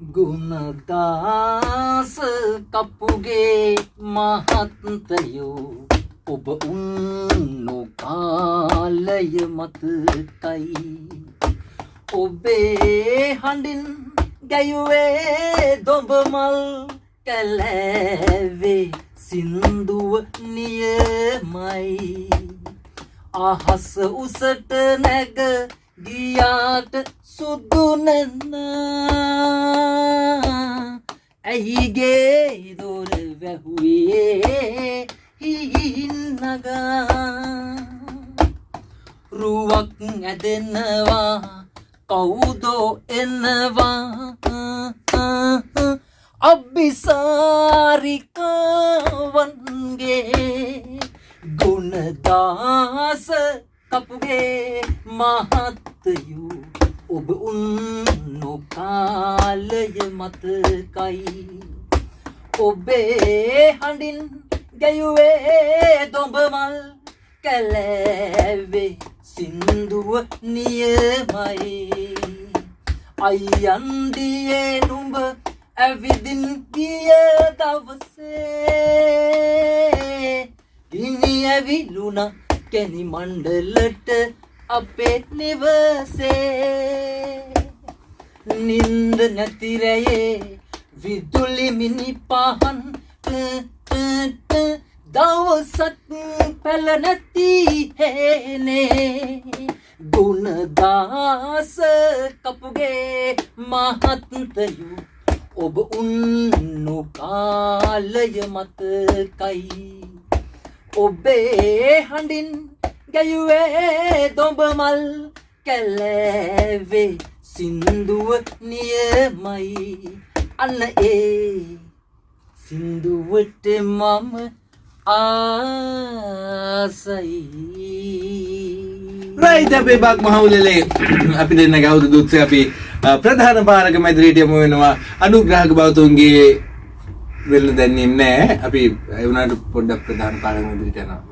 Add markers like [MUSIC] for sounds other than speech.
ගුණදාස කපුගේ මහත්තයෝ ඔබ උන්නු කාලය මතකයි. ඔබේ හඬින් ගැයුවේ දොඹමල් කැලෑවේ සින්දුව නියමයි. අහස උසට නැග ගියාට සුදු නැන්න ඇයිගේ දොර වැහුවේ හිහින්නගා රුවක් ඇදෙනවා කවුදෝ එනවා අබ්බිසාරිකාවන්ගේ ගුණදාස කපුගේ මහත්තයු ඔබ උන්නු කාලය මතකයි ඔබේ හඬින් ගැයුවේ දොඹමල් කැලෑවේ සින්දුව නියමයි. අයියන්දියේ නුඹ ඇවිදින් ගිය දවසේ ඉනි ඇවිලුණ කැනි මණ්ඩලට අපේ නිවසේ. නින්ද නැතිරයේ විදුලි මිනි පහන් දවසක් පැල නැති හේනේ ගුණදාස කපුගේ මහත්තයු ඔබ උන්නු කාලය මතකයි ඔබේ හඬින් ගැයුවේ දොඹමල් කැලෑවේ සින්දුව නියමයි. අන්න ඒ සින්දුවට මම ආසයි. රයිත අපේ බක් මහවුලලේ [CLEARS THROAT] අපි දෙන්න ගෞද දුත්ස අපි අ, ප්‍රධාන පාරක මැදිරියට යමු වෙනවා. අනුග්‍රහක බෞතුන්ගේ වෙල්ල දැන්නේ නැහැ අපි ඒ වුණාට පොඩ්ඩක් ප්‍රධාන පාරක මැදිරියට යනවා.